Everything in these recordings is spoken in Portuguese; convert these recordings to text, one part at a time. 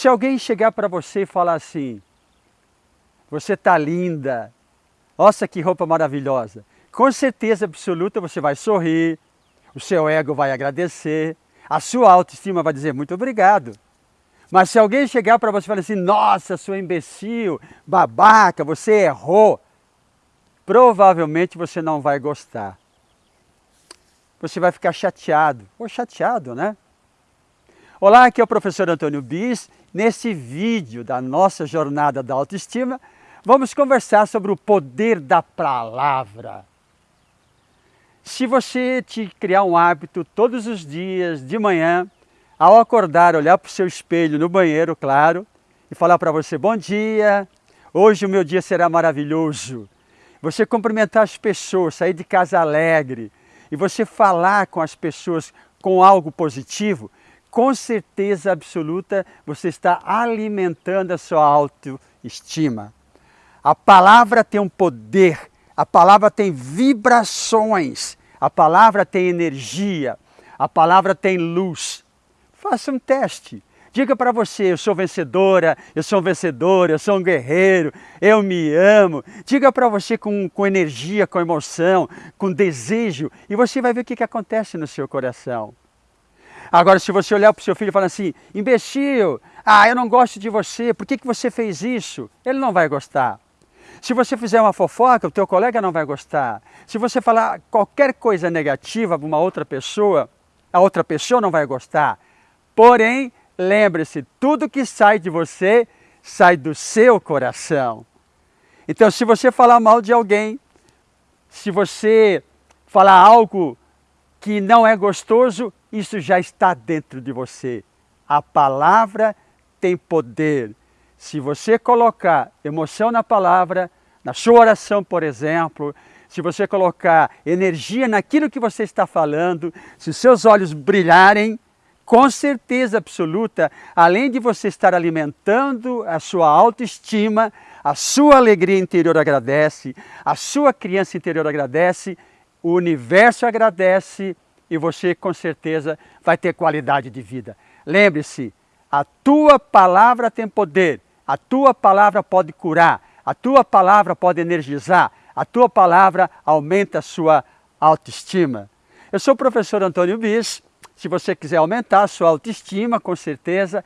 Se alguém chegar para você e falar assim, você está linda, nossa que roupa maravilhosa, com certeza absoluta você vai sorrir, o seu ego vai agradecer, a sua autoestima vai dizer muito obrigado. Mas se alguém chegar para você e falar assim, nossa, sua imbecil, babaca, você errou, provavelmente você não vai gostar. Você vai ficar chateado, ou chateado, né? Olá, aqui é o professor Antônio Bis. Nesse vídeo da nossa jornada da autoestima, vamos conversar sobre o poder da palavra. Se você te criar um hábito todos os dias, de manhã, ao acordar, olhar para o seu espelho no banheiro, claro, e falar para você, bom dia, hoje o meu dia será maravilhoso. Você cumprimentar as pessoas, sair de casa alegre, e você falar com as pessoas com algo positivo, com certeza absoluta você está alimentando a sua autoestima. A palavra tem um poder, a palavra tem vibrações, a palavra tem energia, a palavra tem luz. Faça um teste. Diga para você, eu sou vencedora, eu sou um vencedor, eu sou um guerreiro, eu me amo. Diga para você com, com energia, com emoção, com desejo, e você vai ver o que, que acontece no seu coração. Agora, se você olhar para o seu filho e falar assim, imbecil, ah, eu não gosto de você, por que, que você fez isso? Ele não vai gostar. Se você fizer uma fofoca, o teu colega não vai gostar. Se você falar qualquer coisa negativa para uma outra pessoa, a outra pessoa não vai gostar. Porém, lembre-se, tudo que sai de você sai do seu coração. Então, se você falar mal de alguém, se você falar algo que não é gostoso, isso já está dentro de você. A palavra tem poder. Se você colocar emoção na palavra, na sua oração, por exemplo, se você colocar energia naquilo que você está falando, se seus olhos brilharem, com certeza absoluta, além de você estar alimentando a sua autoestima, a sua alegria interior agradece, a sua criança interior agradece, o universo agradece e você com certeza vai ter qualidade de vida. Lembre-se, a tua palavra tem poder, a tua palavra pode curar, a tua palavra pode energizar, a tua palavra aumenta a sua autoestima. Eu sou o professor Antônio Bis, se você quiser aumentar a sua autoestima, com certeza,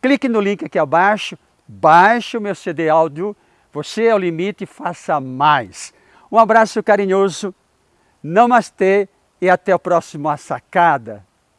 clique no link aqui abaixo, baixe o meu CD áudio, você é o limite faça mais. Um abraço carinhoso, namastê e até o próximo A Sacada.